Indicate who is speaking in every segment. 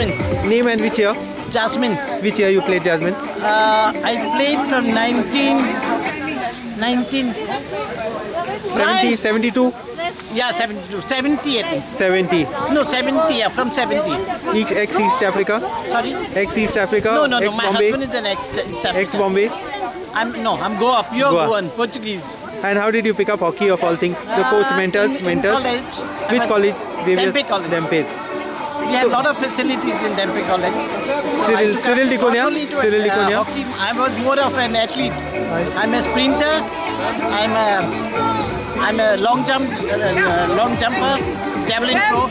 Speaker 1: Jasmine.
Speaker 2: Name and which year?
Speaker 1: Jasmine.
Speaker 2: Which year you played Jasmine?
Speaker 1: Uh, I played from 19. 19.
Speaker 2: 70, 72,
Speaker 1: Yeah, 72. 70, I think.
Speaker 2: 70.
Speaker 1: No, 70, yeah, from 70.
Speaker 2: Ex ex East Africa,
Speaker 1: Sorry?
Speaker 2: ex East Africa,
Speaker 1: No, no, no. My husband is an ex.
Speaker 2: ex Bombay.
Speaker 1: I'm no, I'm Goa, pure
Speaker 2: Goa.
Speaker 1: Goan, Portuguese.
Speaker 2: And how did you pick up hockey of all things? The coach,
Speaker 1: Uh,
Speaker 2: mentors, mentors.
Speaker 1: college,
Speaker 2: Which college?
Speaker 1: Dhempe College.
Speaker 2: Dhempes.
Speaker 1: We had a lot of facilities in Dhempe College.
Speaker 2: Cyril-
Speaker 1: I
Speaker 2: Cyril Diconia? Cyril
Speaker 1: uh,
Speaker 2: Diconia?
Speaker 1: hockey, I was more of an athlete. I'm a sprinter. I'm a I'm a long jump, uh, uh, long jumper, javelin throw.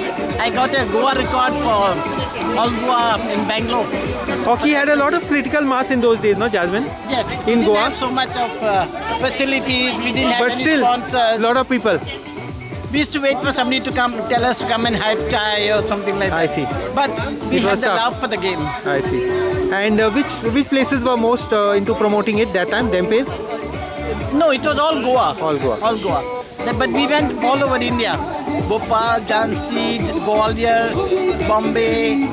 Speaker 1: I got a Goa record for all Goa in Bangalore.
Speaker 2: Hockey had a lot of critical mass in those days, no, Jasmine?
Speaker 1: Yes.
Speaker 2: In
Speaker 1: we didn't
Speaker 2: Goa?
Speaker 1: have so much of uh, facilities. We didn't have
Speaker 2: But
Speaker 1: any
Speaker 2: still, a
Speaker 1: sponsors.
Speaker 2: lot of people.
Speaker 1: We used to wait for somebody to come, tell us to come and hype chai or something like that.
Speaker 2: I see.
Speaker 1: But we
Speaker 2: It
Speaker 1: had the
Speaker 2: tough.
Speaker 1: love for the game.
Speaker 2: I see. And uh, which which places were most uh, into promoting it that time? Dhempes?
Speaker 1: No, it was all Goa.
Speaker 2: All Goa.
Speaker 1: All Goa. But we went all over India. Bhopal, Jhansi, Gwalior, Bombay,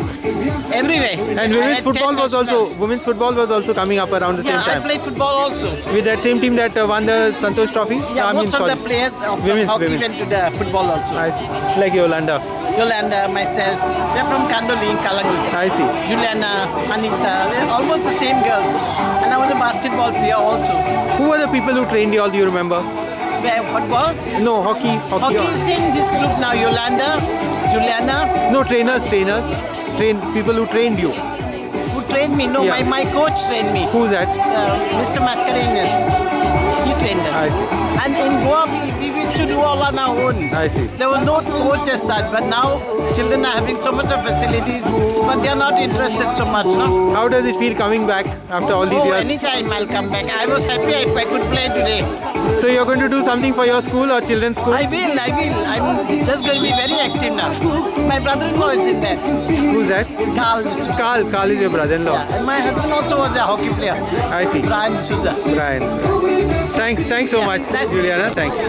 Speaker 1: everywhere.
Speaker 2: And women's football was also women's football was also coming up around the
Speaker 1: Yeah,
Speaker 2: same time.
Speaker 1: I played football also.
Speaker 2: With that same team that uh, won the Santosh Trophy.
Speaker 1: Yeah,
Speaker 2: I mean,
Speaker 1: most of the players of
Speaker 2: Women's,
Speaker 1: hockey
Speaker 2: women's.
Speaker 1: went to the football also.
Speaker 2: I see. Like Yolanda.
Speaker 1: Yolanda, myself, they're from Kandoli in Kalangi.
Speaker 2: I see.
Speaker 1: Juliana, Anita, they're almost the same girls. And I was a basketball player also.
Speaker 2: Who were the people who trained you all? Do you remember?
Speaker 1: Where football?
Speaker 2: No, hockey. Hockey.
Speaker 1: Hockey is in this group now. Yolanda, Juliana,
Speaker 2: No, trainers, trainers. Train people who trained you.
Speaker 1: who trained me. No,
Speaker 2: Yeah.
Speaker 1: my, my coach trained me.
Speaker 2: Who's that?
Speaker 1: Uh, Mr. Mascarenhas. He trained us.
Speaker 2: I see.
Speaker 1: And in Goa, we, to do all on our own.
Speaker 2: I see.
Speaker 1: There was no coach as such, but now children are having so much of facilities, but they are not interested so much, no?
Speaker 2: How does it feel coming back after all these
Speaker 1: Oh,
Speaker 2: years?
Speaker 1: anytime I'll come back. I was happy if I could play today.
Speaker 2: So you're going to do something for your school or children's school?
Speaker 1: I will, I will. I'm just going to be very active now. My brother-in-law is in there.
Speaker 2: Who's that?
Speaker 1: Carl. Mr.
Speaker 2: Carl. Carl is your brother-in-law.
Speaker 1: Yeah, and my husband also was a hockey player.
Speaker 2: I see.
Speaker 1: Brian Souza.
Speaker 2: Brian. Thanks. Thanks so
Speaker 1: Yeah,
Speaker 2: much, Juliana. Thanks.